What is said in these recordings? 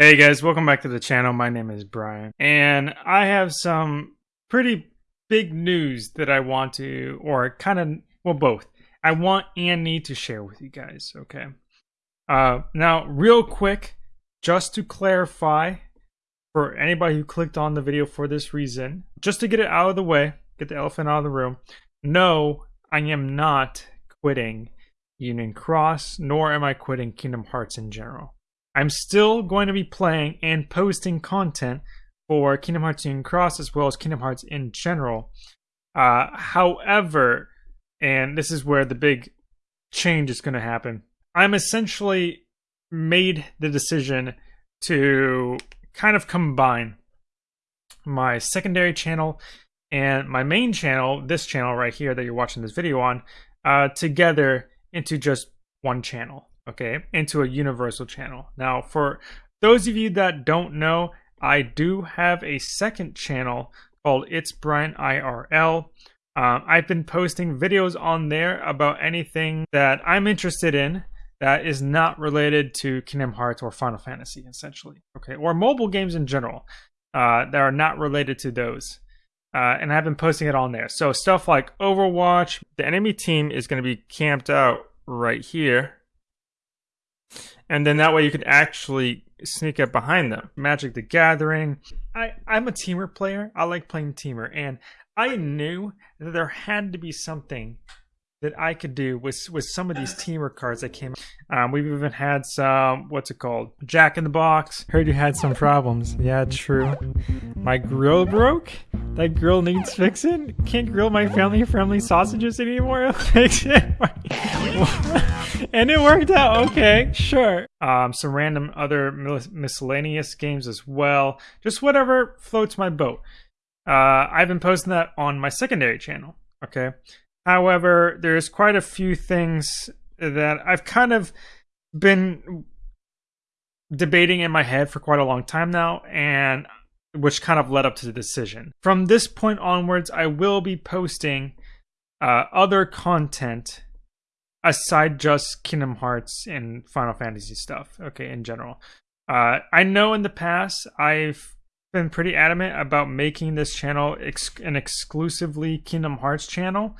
Hey guys, welcome back to the channel. My name is Brian, and I have some pretty big news that I want to, or kind of, well, both. I want and need to share with you guys, okay? Uh, now, real quick, just to clarify for anybody who clicked on the video for this reason, just to get it out of the way, get the elephant out of the room, no, I am not quitting Union Cross, nor am I quitting Kingdom Hearts in general. I'm still going to be playing and posting content for Kingdom Hearts Union Cross as well as Kingdom Hearts in general. Uh, however, and this is where the big change is going to happen, I'm essentially made the decision to kind of combine my secondary channel and my main channel, this channel right here that you're watching this video on, uh, together into just one channel okay, into a universal channel. Now, for those of you that don't know, I do have a second channel called It's Brian IRL. Um, I've been posting videos on there about anything that I'm interested in that is not related to Kingdom Hearts or Final Fantasy, essentially, okay, or mobile games in general uh, that are not related to those. Uh, and I've been posting it on there. So stuff like Overwatch, the enemy team is going to be camped out right here and then that way you could actually sneak up behind them. Magic the Gathering. I, I'm a teamer player. I like playing teamer, and I knew that there had to be something that I could do with with some of these teamer cards that came. Um, we've even had some what's it called? Jack in the Box. Heard you had some problems. Yeah, true. My grill broke. That grill needs fixing. Can't grill my family friendly sausages anymore. And it worked out okay, sure. Um, some random other miscellaneous games as well. Just whatever floats my boat. Uh, I've been posting that on my secondary channel. Okay. However, there's quite a few things that I've kind of been debating in my head for quite a long time now, and which kind of led up to the decision. From this point onwards, I will be posting uh, other content aside just Kingdom Hearts and Final Fantasy stuff, okay, in general. Uh, I know in the past I've been pretty adamant about making this channel ex- an exclusively Kingdom Hearts channel.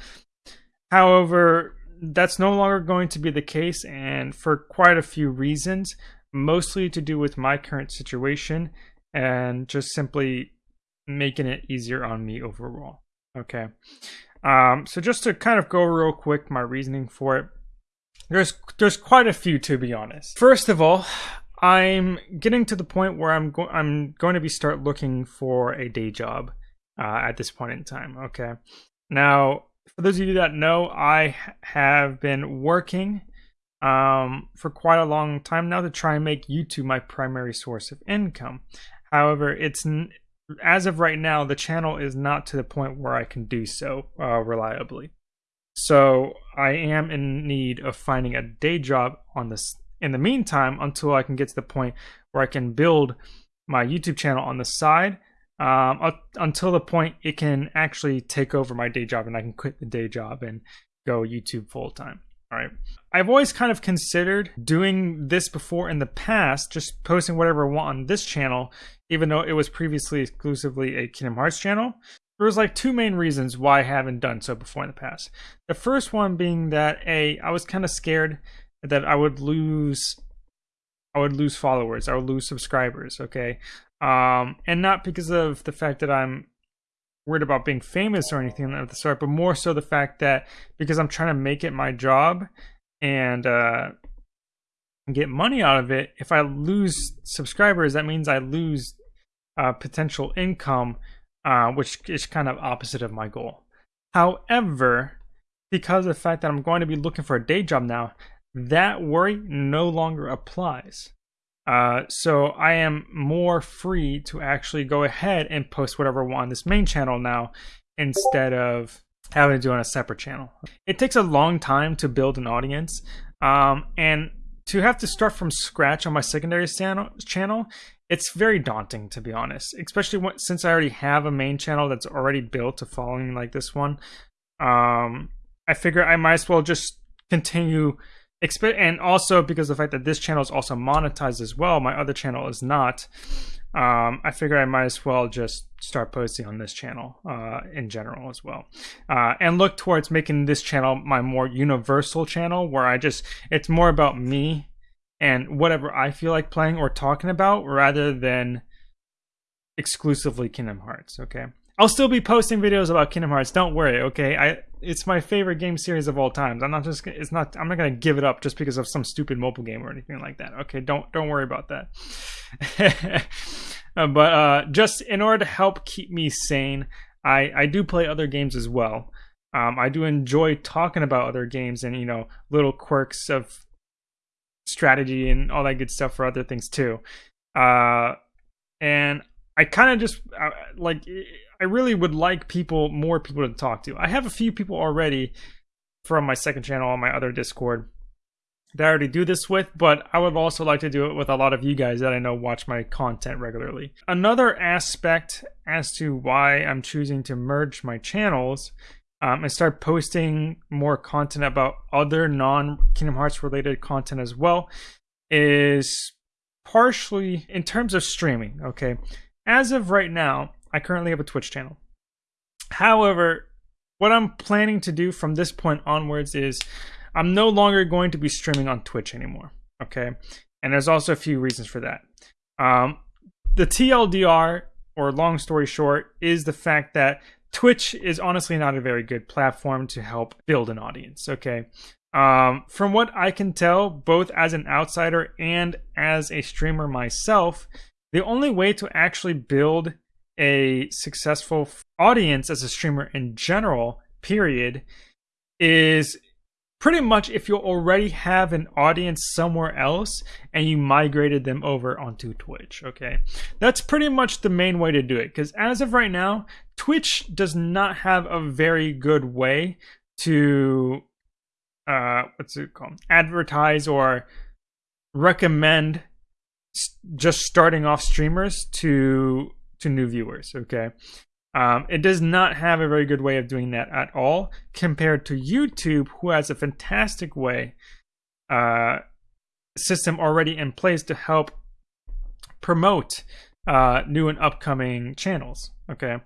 However, that's no longer going to be the case, and for quite a few reasons, mostly to do with my current situation and just simply making it easier on me overall. Okay. Um, so just to kind of go real quick, my reasoning for it. There's there's quite a few to be honest. First of all, I'm getting to the point where I'm go- I'm going to be start looking for a day job uh, at this point in time. Okay. Now, for those of you that know, I have been working um, for quite a long time now to try and make YouTube my primary source of income. However, it's as of right now, the channel is not to the point where I can do so uh, reliably. So I am in need of finding a day job on this in the meantime until I can get to the point where I can build my YouTube channel on the side um, until the point it can actually take over my day job and I can quit the day job and go YouTube full time. All right. I've always kind of considered doing this before in the past, just posting whatever I want on this channel, even though it was previously exclusively a Kingdom Hearts channel. There was like two main reasons why I haven't done so before in the past. The first one being that a I was kind of scared that I would lose I would lose followers, I would lose subscribers, okay? Um, and not because of the fact that I'm worried about being famous or anything of the sort, but more so the fact that because I'm trying to make it my job and uh, get money out of it, if I lose subscribers, that means I lose uh, potential income, uh, which is kind of opposite of my goal. However, because of the fact that I'm going to be looking for a day job now, that worry no longer applies. Uh, so I am more free to actually go ahead and post whatever I want on this main channel now instead of having to do it on a separate channel. It takes a long time to build an audience, um, and to have to start from scratch on my secondary channel, it's very daunting to be honest. Especially when, since I already have a main channel that's already built to following like this one. Um, I figure I might as well just continue and also because of the fact that this channel is also monetized as well, my other channel is not. Um, I figure I might as well just start posting on this channel uh, in general as well, uh, and look towards making this channel my more universal channel where I just it's more about me and whatever I feel like playing or talking about rather than exclusively Kingdom Hearts. Okay. I'll still be posting videos about Kingdom Hearts. Don't worry, okay? I it's my favorite game series of all times. I'm not just it's not I'm not gonna give it up just because of some stupid mobile game or anything like that. Okay, don't don't worry about that. uh, but uh, just in order to help keep me sane, I I do play other games as well. Um, I do enjoy talking about other games and you know little quirks of strategy and all that good stuff for other things too. Uh, and I kind of just uh, like I really would like people, more people to talk to. I have a few people already from my second channel on my other Discord that I already do this with, but I would also like to do it with a lot of you guys that I know watch my content regularly. Another aspect as to why I'm choosing to merge my channels um, and start posting more content about other non Kingdom Hearts related content as well is partially in terms of streaming. Okay. As of right now, I currently have a Twitch channel. However, what I'm planning to do from this point onwards is I'm no longer going to be streaming on Twitch anymore. Okay. And there's also a few reasons for that. Um, the TLDR, or long story short, is the fact that Twitch is honestly not a very good platform to help build an audience. Okay. Um, from what I can tell, both as an outsider and as a streamer myself, the only way to actually build a successful audience as a streamer in general, period, is pretty much if you already have an audience somewhere else and you migrated them over onto Twitch, okay? That's pretty much the main way to do it because as of right now, Twitch does not have a very good way to uh what's it called? advertise or recommend just starting off streamers to to new viewers. Okay. Um, it does not have a very good way of doing that at all compared to YouTube, who has a fantastic way uh, system already in place to help promote uh, new and upcoming channels. Okay.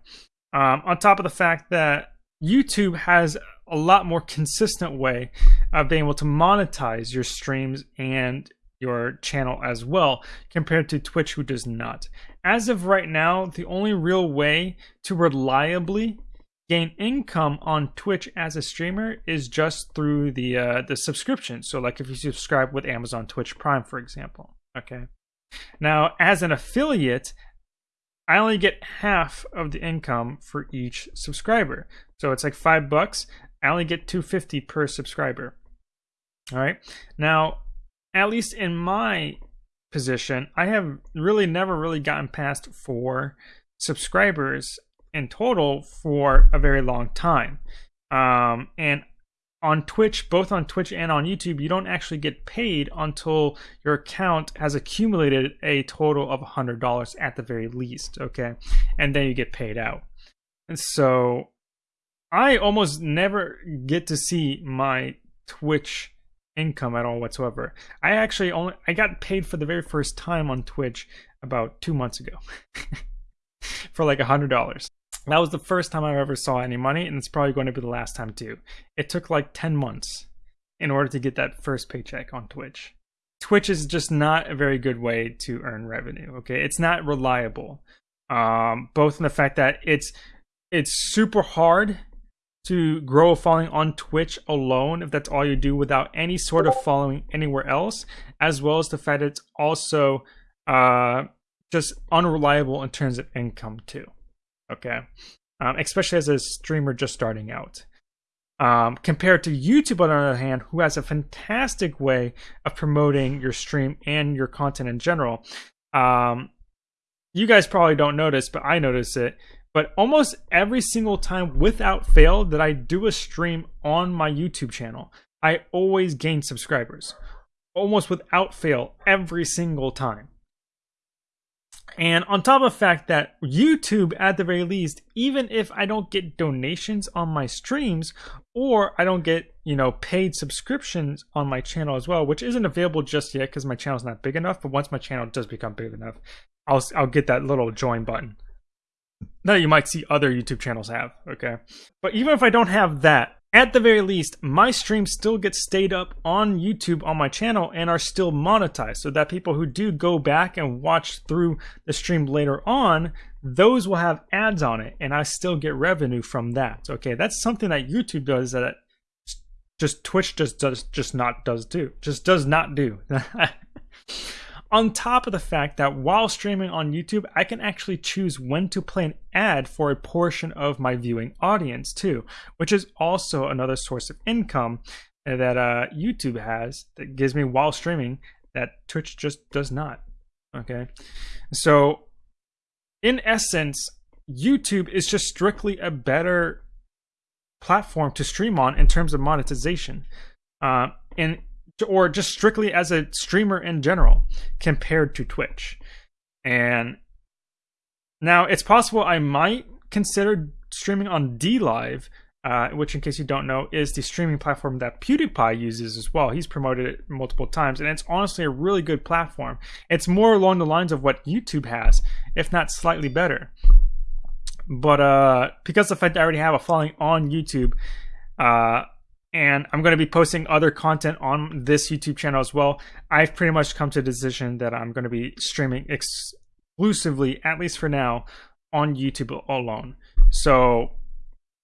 Um, on top of the fact that YouTube has a lot more consistent way of being able to monetize your streams and your channel as well compared to Twitch who does not. As of right now, the only real way to reliably gain income on Twitch as a streamer is just through the uh, the subscription. So like if you subscribe with Amazon Twitch Prime for example. Okay. Now, as an affiliate, I only get half of the income for each subscriber. So it's like 5 bucks. I only get 250 per subscriber. All right. Now, at least in my position, I have really never really gotten past four subscribers in total for a very long time. Um, and on Twitch, both on Twitch and on YouTube, you don't actually get paid until your account has accumulated a total of $100 at the very least, okay? And then you get paid out. And so I almost never get to see my Twitch income at all whatsoever. I actually only I got paid for the very first time on Twitch about two months ago for like a hundred dollars. That was the first time I ever saw any money, and it's probably going to be the last time too. It took like ten months in order to get that first paycheck on Twitch. Twitch is just not a very good way to earn revenue. Okay, it's not reliable. Um, both in the fact that it's it's super hard to grow a following on Twitch alone, if that's all you do without any sort of following anywhere else, as well as the fact it's also uh, just unreliable in terms of income too. Okay, um, especially as a streamer just starting out. Um, compared to YouTube, on the other hand, who has a fantastic way of promoting your stream and your content in general. Um, you guys probably don't notice, but I notice it. But almost every single time without fail that I do a stream on my YouTube channel, I always gain subscribers. Almost without fail, every single time. And on top of the fact that YouTube, at the very least, even if I don't get donations on my streams or I don't get, you know, paid subscriptions on my channel as well, which isn't available just yet because my channel's not big enough. But once my channel does become big enough, I'll I'll get that little join button that you might see other YouTube channels have. Okay, but even if I don't have that, at the very least, my streams still get stayed up on YouTube on my channel and are still monetized so that people who do go back and watch through the stream later on, those will have ads on it and I still get revenue from that. Okay, that's something that YouTube does that just Twitch just does just not does do. Just does not do. on top of the fact that while streaming on YouTube, I can actually choose when to play an ad for a portion of my viewing audience too, which is also another source of income that uh, YouTube has that gives me while streaming that Twitch just does not. Okay. So, in essence, YouTube is just strictly a better platform to stream on in terms of monetization. Uh, and or just strictly as a streamer in general compared to Twitch. And now it's possible I might consider streaming on DLive, uh, which, in case you don't know, is the streaming platform that PewDiePie uses as well. He's promoted it multiple times, and it's honestly a really good platform. It's more along the lines of what YouTube has, if not slightly better. But uh, because of the fact I already have a following on YouTube, uh, and I'm going to be posting other content on this YouTube channel as well. I've pretty much come to a decision that I'm going to be streaming exclusively, at least for now, on YouTube alone. So,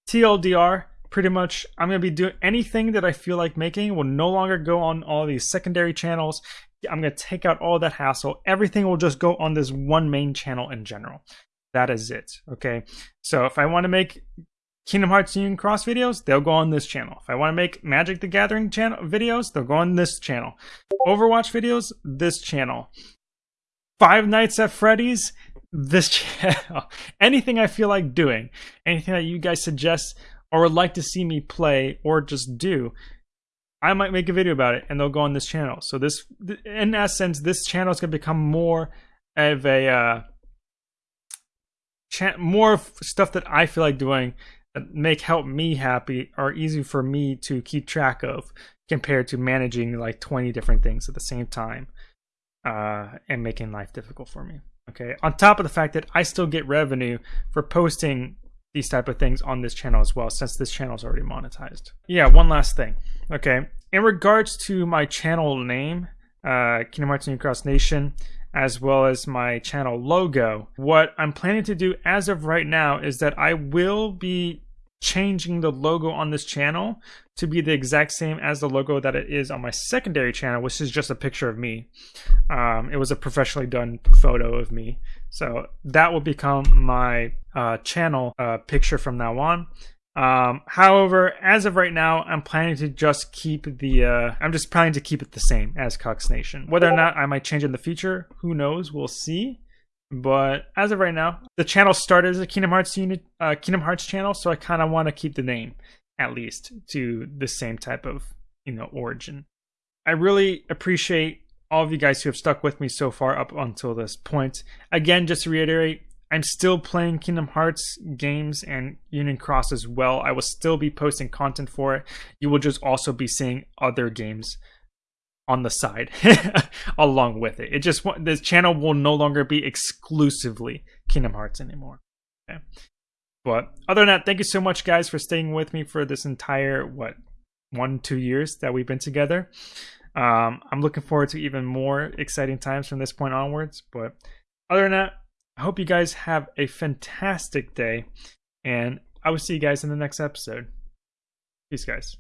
TLDR, pretty much, I'm going to be doing anything that I feel like making will no longer go on all these secondary channels. I'm going to take out all that hassle. Everything will just go on this one main channel in general. That is it. Okay. So if I want to make Kingdom Hearts Union Cross videos, they'll go on this channel. If I want to make Magic the Gathering channel videos, they'll go on this channel. Overwatch videos, this channel. Five Nights at Freddy's, this channel. anything I feel like doing, anything that you guys suggest or would like to see me play or just do, I might make a video about it and they'll go on this channel. So this, in essence, this channel is going to become more of a, uh, more stuff that I feel like doing make help me happy are easy for me to keep track of compared to managing like 20 different things at the same time uh, and making life difficult for me okay on top of the fact that i still get revenue for posting these type of things on this channel as well since this channel is already monetized yeah one last thing okay in regards to my channel name uh kingdom hearts new cross nation as well as my channel logo. What I'm planning to do as of right now is that I will be changing the logo on this channel to be the exact same as the logo that it is on my secondary channel, which is just a picture of me. Um, it was a professionally done photo of me. So that will become my uh, channel uh, picture from now on. Um, however, as of right now, I'm planning to just keep the, uh, I'm just planning to keep it the same as Cox Nation. Whether or not I might change in the future, who knows? We'll see. But as of right now, the channel started as a Kingdom Hearts unit, uh, Kingdom Hearts channel, so I kind of want to keep the name at least to the same type of you know origin. I really appreciate all of you guys who have stuck with me so far up until this point. Again, just to reiterate, I'm still playing Kingdom Hearts games and Union Cross as well. I will still be posting content for it. You will just also be seeing other games on the side along with it. It just this channel will no longer be exclusively Kingdom Hearts anymore. Okay. But other than that, thank you so much, guys, for staying with me for this entire what one two years that we've been together. Um, I'm looking forward to even more exciting times from this point onwards. But other than that, I hope you guys have a fantastic day, and I will see you guys in the next episode. Peace, guys.